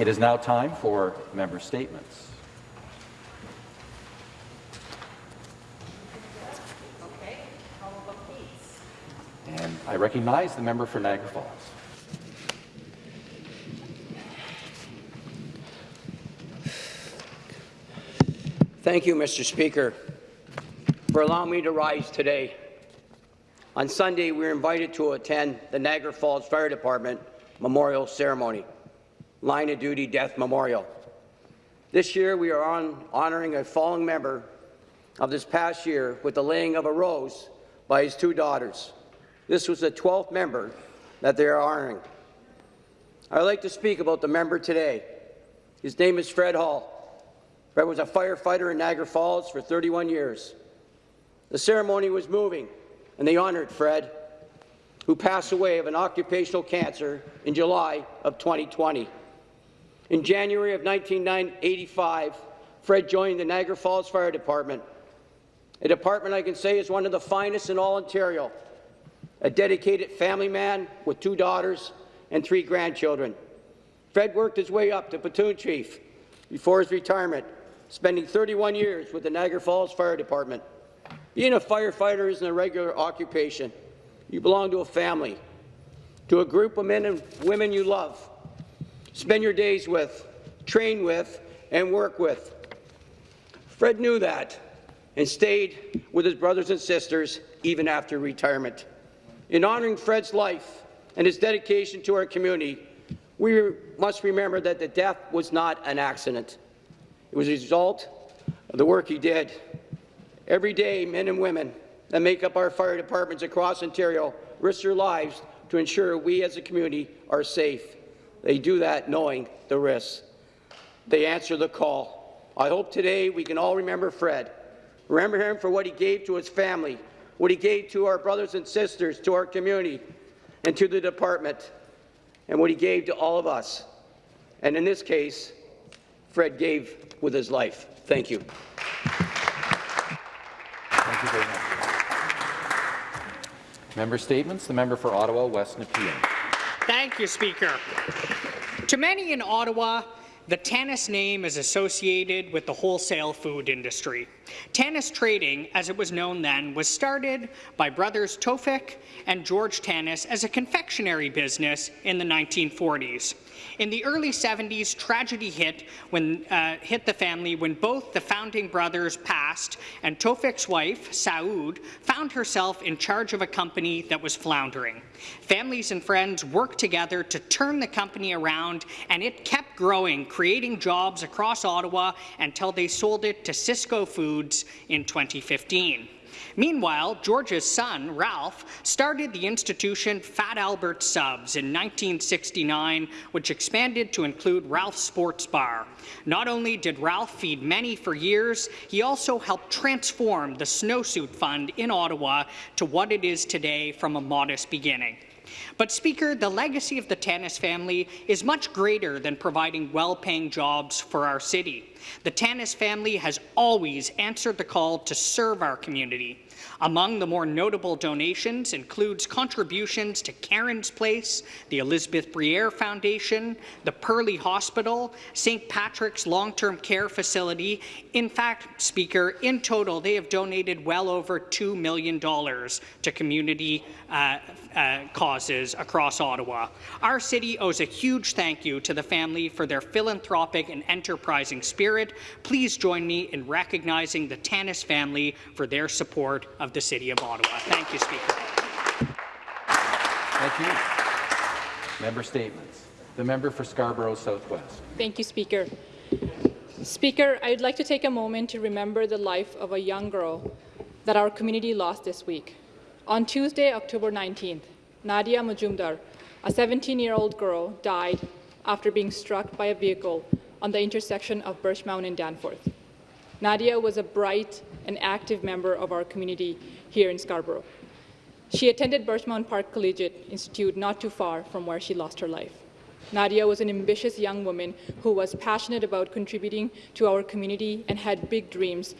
It is now time for member statements. And I recognize the member for Niagara Falls. Thank you, Mr. Speaker, for allowing me to rise today. On Sunday, we were invited to attend the Niagara Falls Fire Department Memorial Ceremony, Line of Duty Death Memorial. This year, we are on honoring a fallen member of this past year with the laying of a rose by his two daughters. This was the 12th member that they are honoring. I'd like to speak about the member today. His name is Fred Hall. Fred was a firefighter in Niagara Falls for 31 years. The ceremony was moving, and they honored Fred, who passed away of an occupational cancer in July of 2020. In January of 1985, Fred joined the Niagara Falls Fire Department, a department I can say is one of the finest in all Ontario, a dedicated family man with two daughters and three grandchildren. Fred worked his way up to platoon chief before his retirement spending 31 years with the Niagara Falls Fire Department. Being a firefighter isn't a regular occupation. You belong to a family, to a group of men and women you love, spend your days with, train with, and work with. Fred knew that and stayed with his brothers and sisters even after retirement. In honoring Fred's life and his dedication to our community, we must remember that the death was not an accident. It was a result of the work he did. Every day, men and women that make up our fire departments across Ontario risk their lives to ensure we as a community are safe. They do that knowing the risks. They answer the call. I hope today we can all remember Fred. Remember him for what he gave to his family, what he gave to our brothers and sisters, to our community, and to the department, and what he gave to all of us. And in this case, Fred gave with his life. Thank you. Thank you very much. Member statements. The member for Ottawa West Nepean. Thank you, Speaker. To many in Ottawa, the Tannis name is associated with the wholesale food industry. Tannis Trading, as it was known then, was started by brothers Tofik and George Tannis as a confectionery business in the 1940s. In the early 70s, tragedy hit, when, uh, hit the family when both the founding brothers passed and Tofik's wife, Saoud, found herself in charge of a company that was floundering. Families and friends worked together to turn the company around, and it kept growing, creating jobs across Ottawa until they sold it to Sysco Foods in 2015. Meanwhile, George's son, Ralph, started the institution Fat Albert Subs in 1969, which expanded to include Ralph's Sports Bar. Not only did Ralph feed many for years, he also helped transform the Snowsuit Fund in Ottawa to what it is today from a modest beginning. But, Speaker, the legacy of the Tannis family is much greater than providing well-paying jobs for our city. The Tannis family has always answered the call to serve our community. Among the more notable donations includes contributions to Karen's Place, the Elizabeth Bruyère Foundation, the Perley Hospital, St. Patrick's Long-Term Care Facility. In fact, Speaker, in total, they have donated well over $2 million to community uh, uh, causes across Ottawa. Our city owes a huge thank you to the family for their philanthropic and enterprising spirit. Please join me in recognizing the Tannis family for their support of of the City of Ottawa. Thank you, Speaker. Thank you. Member statements. The member for Scarborough Southwest. Thank you, Speaker. Speaker, I'd like to take a moment to remember the life of a young girl that our community lost this week. On Tuesday, October 19th, Nadia Majumdar, a 17-year-old girl, died after being struck by a vehicle on the intersection of Birchmount and Danforth. Nadia was a bright and active member of our community here in Scarborough. She attended Birchmount Park Collegiate Institute not too far from where she lost her life. Nadia was an ambitious young woman who was passionate about contributing to our community and had big dreams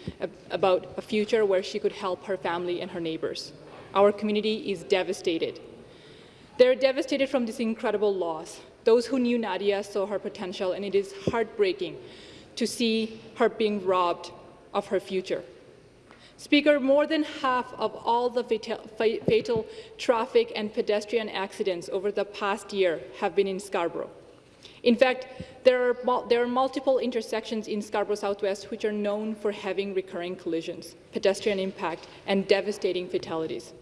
about a future where she could help her family and her neighbors. Our community is devastated. They're devastated from this incredible loss. Those who knew Nadia saw her potential, and it is heartbreaking to see her being robbed of her future. Speaker, more than half of all the fatal, fatal traffic and pedestrian accidents over the past year have been in Scarborough. In fact, there are, there are, multiple intersections in Scarborough Southwest which are known for having recurring collisions, pedestrian impact, and devastating fatalities.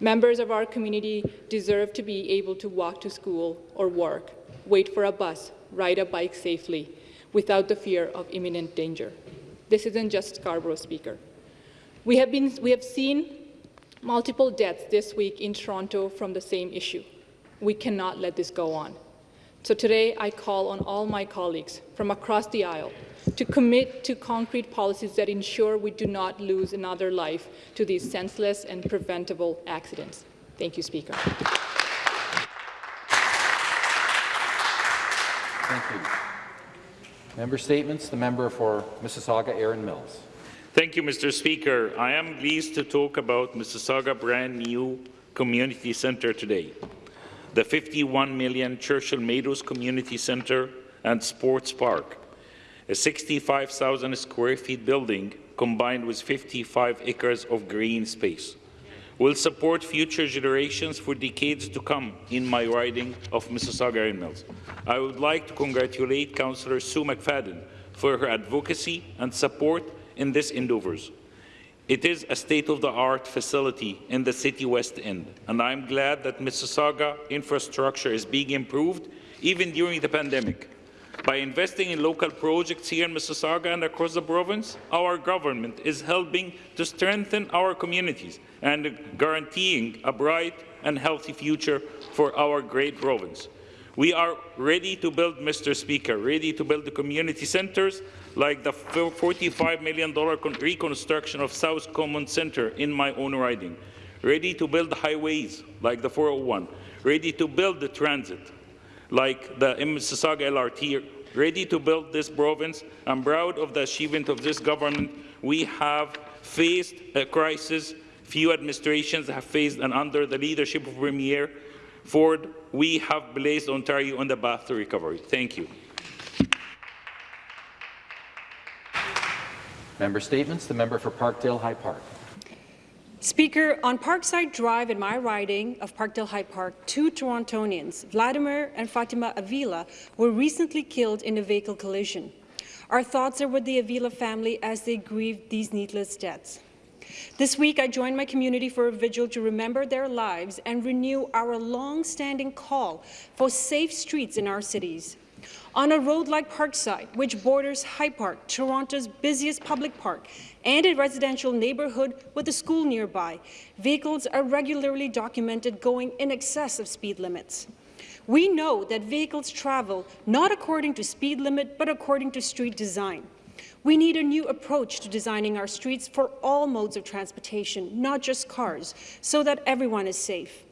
Members of our community deserve to be able to walk to school or work, wait for a bus, ride a bike safely, without the fear of imminent danger. This isn't just Scarborough, Speaker. We have, been, we have seen multiple deaths this week in Toronto from the same issue. We cannot let this go on. So today I call on all my colleagues from across the aisle to commit to concrete policies that ensure we do not lose another life to these senseless and preventable accidents. Thank you, Speaker. Thank you. Member statements. The member for Mississauga, Erin Mills. Thank you, Mr. Speaker. I am pleased to talk about Mississauga brand new community centre today. The 51 million Churchill Meadows Community Centre and Sports Park, a 65,000 square feet building combined with 55 acres of green space, will support future generations for decades to come in my riding of Mississauga Erin Mills. I would like to congratulate Councillor Sue McFadden for her advocacy and support in these endeavours. It is a state-of-the-art facility in the city west end, and I'm glad that Mississauga infrastructure is being improved even during the pandemic. By investing in local projects here in Mississauga and across the province, our government is helping to strengthen our communities and guaranteeing a bright and healthy future for our great province. We are ready to build, Mr. Speaker, ready to build the community centres like the $45 million reconstruction of South Common Centre in my own riding, ready to build highways like the 401, ready to build the transit like the Mississauga LRT, ready to build this province. I'm proud of the achievement of this government. We have faced a crisis few administrations have faced, and under the leadership of Premier Ford, we have placed Ontario on the path to recovery. Thank you. Member statements. The member for Parkdale High Park. Speaker, on Parkside Drive in my riding of Parkdale High Park, two Torontonians, Vladimir and Fatima Avila, were recently killed in a vehicle collision. Our thoughts are with the Avila family as they grieve these needless deaths. This week, I joined my community for a vigil to remember their lives and renew our long-standing call for safe streets in our cities. On a road like Parkside, which borders High Park, Toronto's busiest public park, and a residential neighbourhood with a school nearby, vehicles are regularly documented going in excess of speed limits. We know that vehicles travel not according to speed limit, but according to street design. We need a new approach to designing our streets for all modes of transportation, not just cars, so that everyone is safe.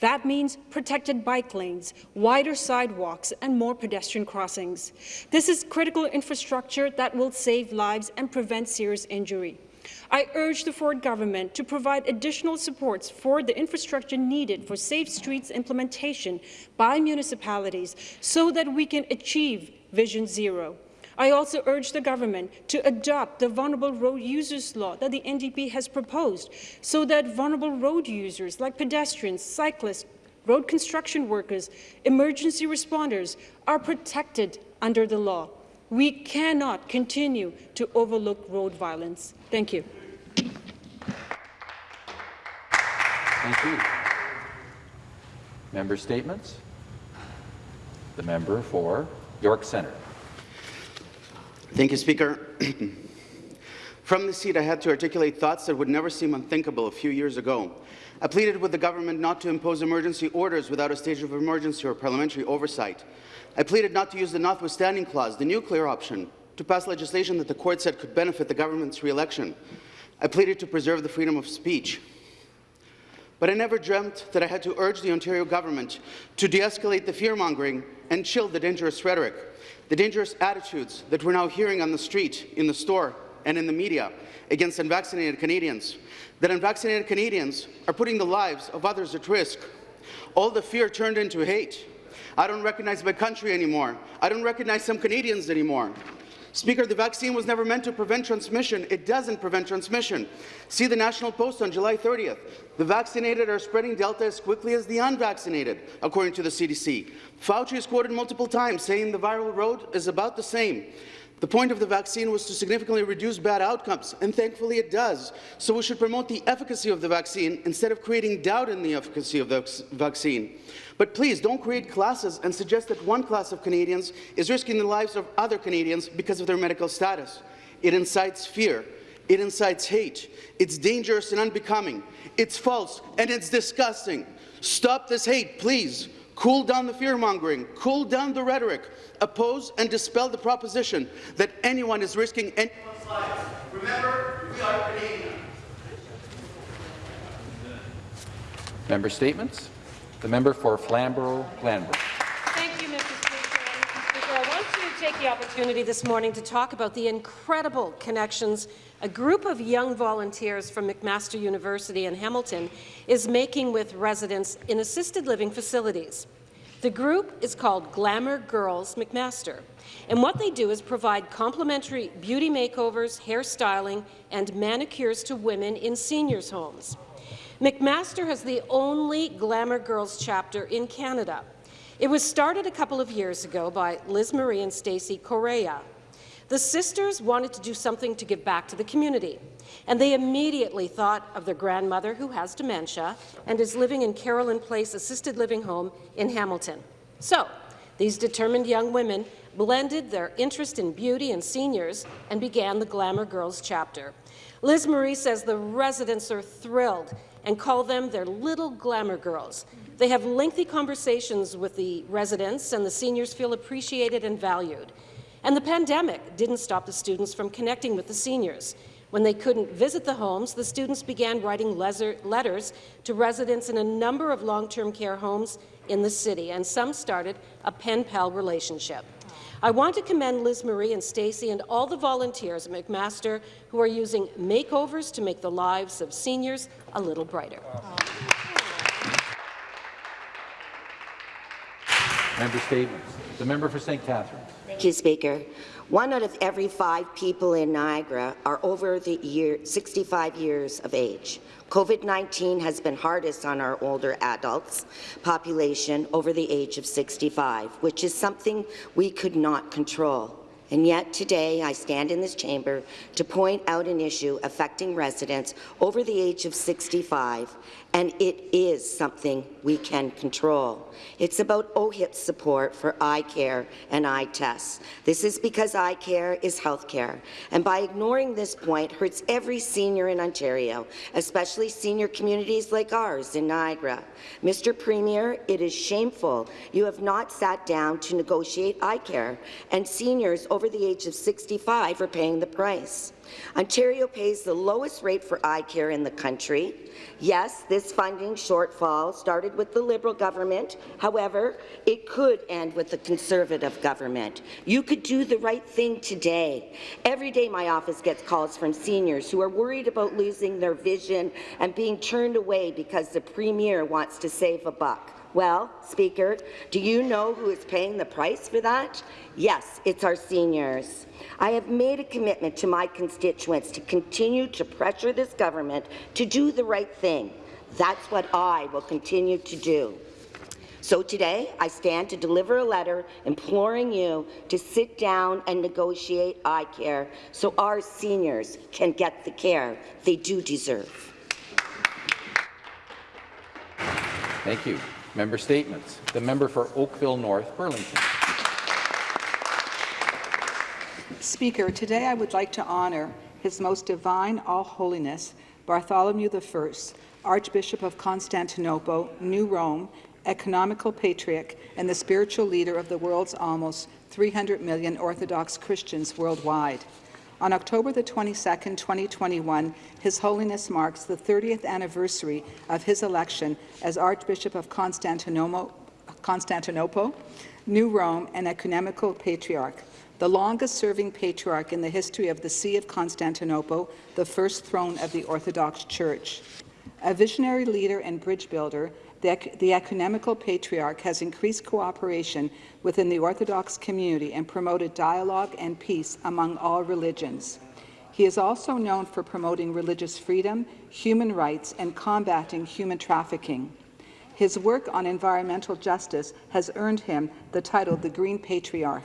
That means protected bike lanes, wider sidewalks, and more pedestrian crossings. This is critical infrastructure that will save lives and prevent serious injury. I urge the Ford government to provide additional supports for the infrastructure needed for safe streets implementation by municipalities so that we can achieve Vision Zero. I also urge the government to adopt the Vulnerable Road Users Law that the NDP has proposed so that vulnerable road users like pedestrians, cyclists, road construction workers, emergency responders are protected under the law. We cannot continue to overlook road violence. Thank you. Thank you. Member statements. The member for York Centre. Thank you, Speaker. From the seat, I had to articulate thoughts that would never seem unthinkable a few years ago. I pleaded with the government not to impose emergency orders without a stage of emergency or parliamentary oversight. I pleaded not to use the notwithstanding clause, the nuclear option, to pass legislation that the court said could benefit the government's re-election. I pleaded to preserve the freedom of speech. But I never dreamt that I had to urge the Ontario government to de-escalate the fear-mongering and chill the dangerous rhetoric the dangerous attitudes that we're now hearing on the street, in the store, and in the media against unvaccinated Canadians, that unvaccinated Canadians are putting the lives of others at risk. All the fear turned into hate. I don't recognize my country anymore. I don't recognize some Canadians anymore. Speaker, the vaccine was never meant to prevent transmission. It doesn't prevent transmission. See the National Post on July 30th. The vaccinated are spreading Delta as quickly as the unvaccinated, according to the CDC. Fauci is quoted multiple times saying the viral load is about the same. The point of the vaccine was to significantly reduce bad outcomes, and thankfully it does. So we should promote the efficacy of the vaccine instead of creating doubt in the efficacy of the vaccine. But please don't create classes and suggest that one class of Canadians is risking the lives of other Canadians because of their medical status. It incites fear. It incites hate. It's dangerous and unbecoming. It's false and it's disgusting. Stop this hate, please. Cool down the fear-mongering. Cool down the rhetoric. Oppose and dispel the proposition that anyone is risking anyone's lives. Remember, we are Canadian. Member statements. The member for Flamborough-Glanbrook. Thank you, Mr. Speaker. Mr. Speaker, I want to take the opportunity this morning to talk about the incredible connections a group of young volunteers from McMaster University in Hamilton is making with residents in assisted living facilities. The group is called Glamour Girls McMaster, and what they do is provide complimentary beauty makeovers, hairstyling, and manicures to women in seniors' homes. McMaster has the only Glamour Girls chapter in Canada. It was started a couple of years ago by Liz Marie and Stacey Correa. The sisters wanted to do something to give back to the community, and they immediately thought of their grandmother, who has dementia and is living in Carolyn Place Assisted Living Home in Hamilton. So, these determined young women blended their interest in beauty and seniors and began the Glamour Girls chapter. Liz Marie says the residents are thrilled and call them their little glamour girls. They have lengthy conversations with the residents, and the seniors feel appreciated and valued. And the pandemic didn't stop the students from connecting with the seniors. When they couldn't visit the homes, the students began writing letters to residents in a number of long-term care homes in the city, and some started a pen-pal relationship. I want to commend Liz Marie and Stacey and all the volunteers at McMaster who are using makeovers to make the lives of seniors a little brighter. Member statements. The member for St. Catharines. Thank you, Speaker. One out of every five people in Niagara are over the year 65 years of age. COVID-19 has been hardest on our older adults population over the age of 65, which is something we could not control. And yet today I stand in this chamber to point out an issue affecting residents over the age of 65, and it is something we can control. It's about OHIP support for eye care and eye tests. This is because eye care is health care, and by ignoring this point hurts every senior in Ontario, especially senior communities like ours in Niagara. Mr. Premier, it is shameful you have not sat down to negotiate eye care, and seniors over the age of 65 are paying the price. Ontario pays the lowest rate for eye care in the country. Yes, this funding shortfall started with the Liberal government. However, it could end with the Conservative government. You could do the right thing today. Every day my office gets calls from seniors who are worried about losing their vision and being turned away because the Premier wants to save a buck. Well, Speaker, do you know who is paying the price for that? Yes, it's our seniors. I have made a commitment to my constituents to continue to pressure this government to do the right thing. That's what I will continue to do. So today, I stand to deliver a letter imploring you to sit down and negotiate eye care so our seniors can get the care they do deserve. Thank you. Member statements. The member for Oakville North, Burlington. Speaker, today I would like to honour His Most Divine All Holiness Bartholomew I, Archbishop of Constantinople, New Rome, Ecumenical Patriarch, and the spiritual leader of the world's almost 300 million Orthodox Christians worldwide. On October the 22nd, 2021, His Holiness marks the 30th anniversary of his election as Archbishop of Constantinople, New Rome, and Ecumenical Patriarch, the longest-serving patriarch in the history of the See of Constantinople, the first throne of the Orthodox Church. A visionary leader and bridge builder, The, the ecumenical patriarch has increased cooperation within the Orthodox community and promoted dialogue and peace among all religions. He is also known for promoting religious freedom, human rights, and combating human trafficking. His work on environmental justice has earned him the title the Green Patriarch.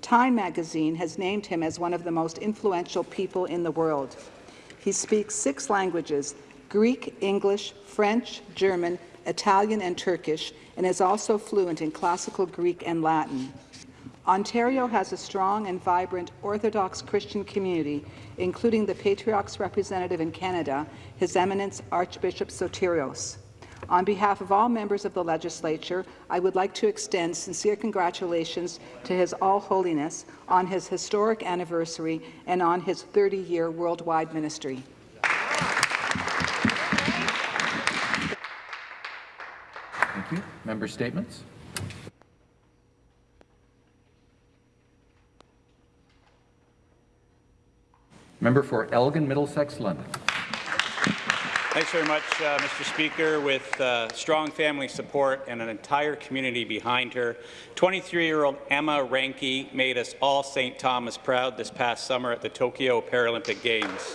Time magazine has named him as one of the most influential people in the world. He speaks six languages, Greek, English, French, German, Italian, and Turkish, and is also fluent in classical Greek and Latin. Ontario has a strong and vibrant Orthodox Christian community, including the Patriarch's representative in Canada, His Eminence Archbishop Sotirios. On behalf of all members of the Legislature, I would like to extend sincere congratulations to His All Holiness on his historic anniversary and on his 30-year worldwide ministry. Thank you. Member statements? Member for Elgin, Middlesex, London. Thanks very much, uh, Mr. Speaker. With uh, strong family support and an entire community behind her, 23-year-old Emma Reinke made us all St. Thomas proud this past summer at the Tokyo Paralympic Games.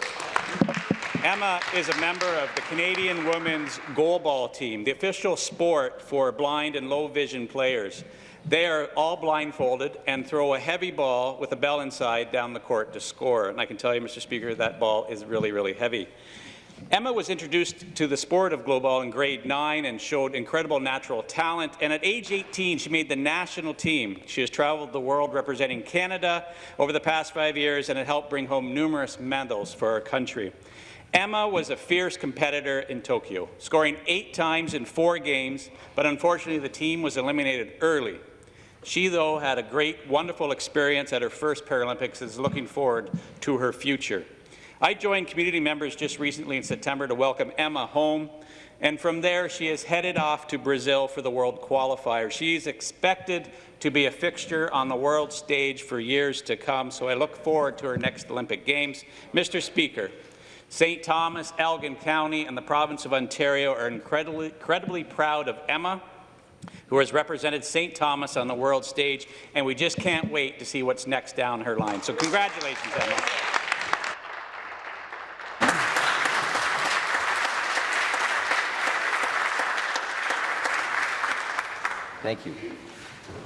Emma is a member of the Canadian women's goalball team, the official sport for blind and low vision players. They are all blindfolded and throw a heavy ball with a bell inside down the court to score. And I can tell you, Mr. Speaker, that ball is really, really heavy. Emma was introduced to the sport of goalball in grade 9 and showed incredible natural talent. And at age 18, she made the national team. She has traveled the world representing Canada over the past five years and had helped bring home numerous medals for our country. Emma was a fierce competitor in Tokyo, scoring eight times in four games, but unfortunately the team was eliminated early. She, though, had a great, wonderful experience at her first Paralympics and is looking forward to her future. I joined community members just recently in September to welcome Emma home, and from there she is headed off to Brazil for the World Qualifier. She is expected to be a fixture on the world stage for years to come, so I look forward to her next Olympic Games. Mr. Speaker, St. Thomas, Elgin County, and the province of Ontario are incredibly, incredibly proud of Emma, who has represented St. Thomas on the world stage, and we just can't wait to see what's next down her line. So congratulations, Emma.